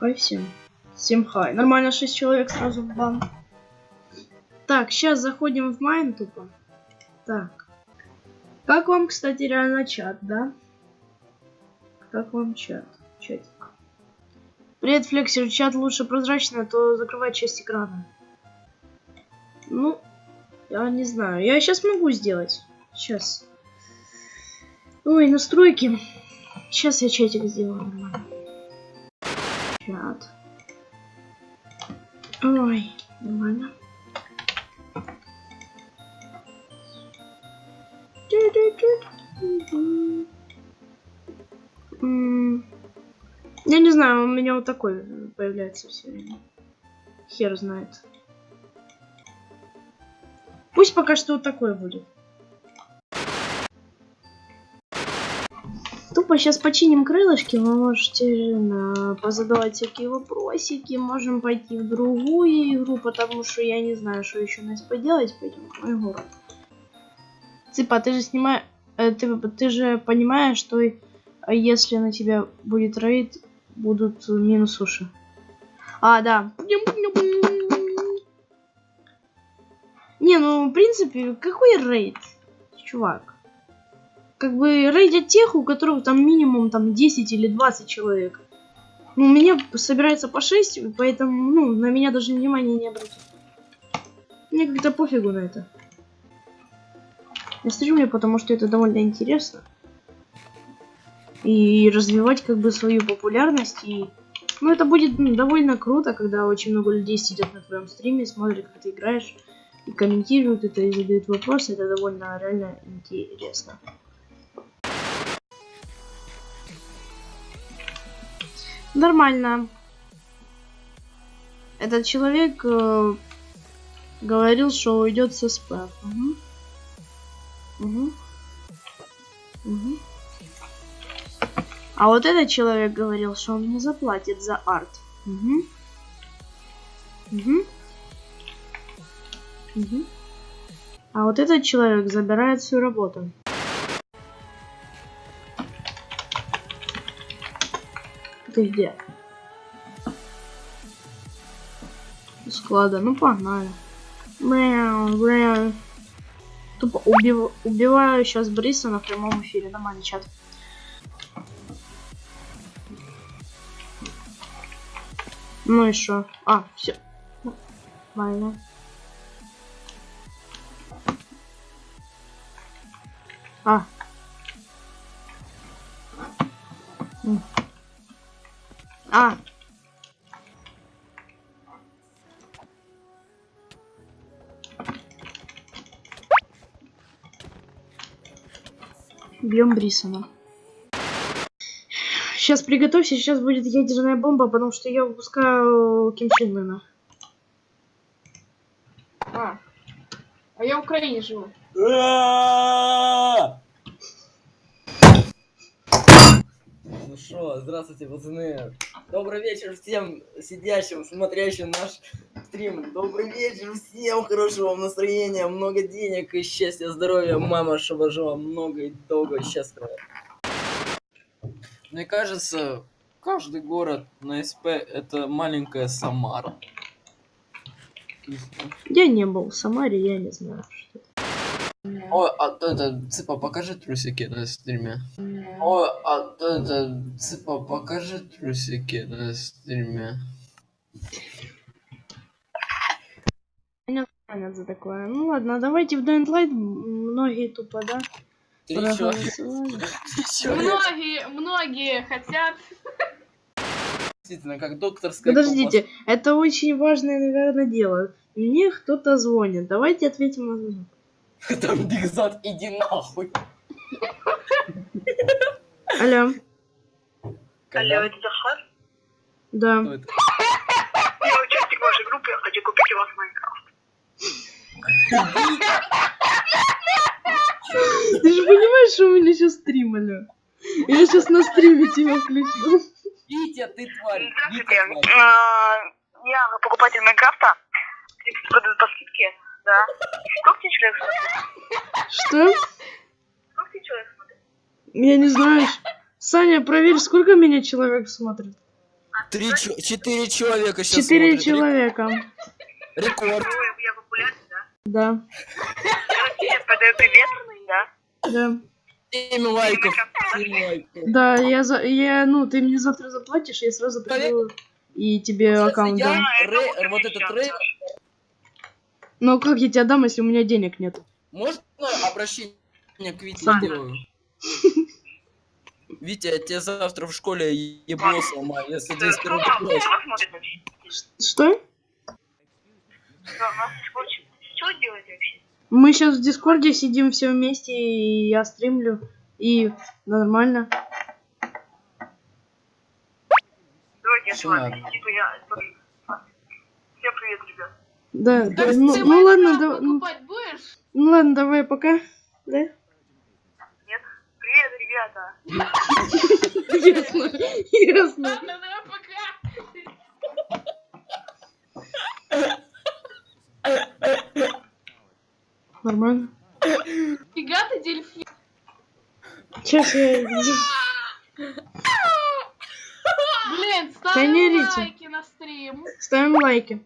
Хай всем. Всем хай. Нормально, 6 человек сразу в бан. Так, сейчас заходим в майн тупо. Так. Как вам, кстати, реально чат, да? Как вам чат? Чатик. Привет, Флексер. Чат лучше прозрачно, а то закрывать часть экрана. Ну, я не знаю. Я сейчас могу сделать. Сейчас. Ой, настройки. Сейчас я чатик сделаю нормально. Чат. Ой, нормально. Я не знаю, у меня вот такой появляется все время. Хер знает. Пусть пока что вот такой будет. Тупо сейчас починим крылышки, вы можете э, позадавать всякие вопросики, можем пойти в другую игру, потому что я не знаю, что еще нас поделать, пойдем в мой город. Цыпа, ты же снимаешь, ты, ты же понимаешь, что а если на тебя будет рейд, будут минус уши. А, да. Не, ну, в принципе, какой рейд, чувак? Как бы рейдят тех, у которых там минимум там 10 или 20 человек. Ну, у меня собирается по 6, поэтому, ну, на меня даже внимания не обратят. Мне как-то пофигу на это. Я стримлю, потому что это довольно интересно. И развивать как бы свою популярность. И... Ну, это будет ну, довольно круто, когда очень много людей сидят на твоем стриме, смотрят, как ты играешь, и комментируют это, и задают вопросы. Это довольно реально интересно. Нормально. Этот человек э, говорил, что уйдет со СП. Угу. Угу. Угу. А вот этот человек говорил, что он не заплатит за арт. Угу. Угу. Угу. А вот этот человек забирает свою работу. У Склада, ну погнали. Мяу, мяу. Тупо убив... убиваю сейчас Бриса на прямом эфире. Нормальный чат. Ну и что? А, все. Нормально. А. А. Бьем Брисона. Сейчас приготовься, сейчас будет ядерная бомба, потому что я выпускаю Ким Чен Ына. А, а я в Украине живу. Ну что, здравствуйте, пацаны. Добрый вечер всем сидящим, смотрящим наш стрим. Добрый вечер всем, хорошего вам настроения, много денег и счастья, здоровья. Мама, чтобы жила много и долго и счастливо. Мне кажется, каждый город на СП это маленькая Самара. Я не был в Самаре, я не знаю. Что это. Ой, а это, Цыпа, покажи трусики на стриме. Ой, а это, Цыпа, покажи трусики на стриме. Понятно за такое. Ну ладно, давайте в Dying Light. Многие тупо, да? Многие, многие хотят. Действительно, как докторская Подождите, это очень важное, наверное, дело. Мне кто-то звонит. Давайте ответим на звонок. Там Бигзад, иди нахуй. Алло. Когда- это Захар? Да. Я участник вашей группы, я хочу купить у вас Майнкрафт. Ты же понимаешь, что у меня сейчас стрим, алё? Я сейчас на стриме тебя включу. Витя, ты тварь. Витя, Здравствуйте. А, Я покупатель Майнкрафта. Продают по скидке, да. Сколько тебе человек смотрит? Что? Сколько тебе человек смотрит? Я не знаю. Саня, проверь, сколько меня человек смотрит. Три, четыре человека сейчас Четыре смотрят. человека. Рекорд. Я популярный, да? Да, Я подаю привет, да? да. Семь лайков. Семь лайков. Да, я, за, я, ну, ты мне завтра заплатишь, я сразу приду и тебе аккаунт дам. Рэй- вот этот Рэй, Но как я тебе дам, если у меня денег нет? можно обращение к Вите Сам. сделаю? Витя, я тебе завтра в школе ебло сломаю, если ты вообще? Что? Мы сейчас в Дискорде сидим все вместе, и я стримлю, и нормально. Давайте я с вами. Типа я... Всем привет, ребят. Да, да, ты ну, ну ладно, да, ну, будешь? ну ладно, давай, пока. Да? Нет? Привет, ребята. Ясно, ясно. Ладно, давай пока. Нормально. Фига ты дельфин. Сейчас я... Блин, ставим лайки на стрим. Ставим лайки.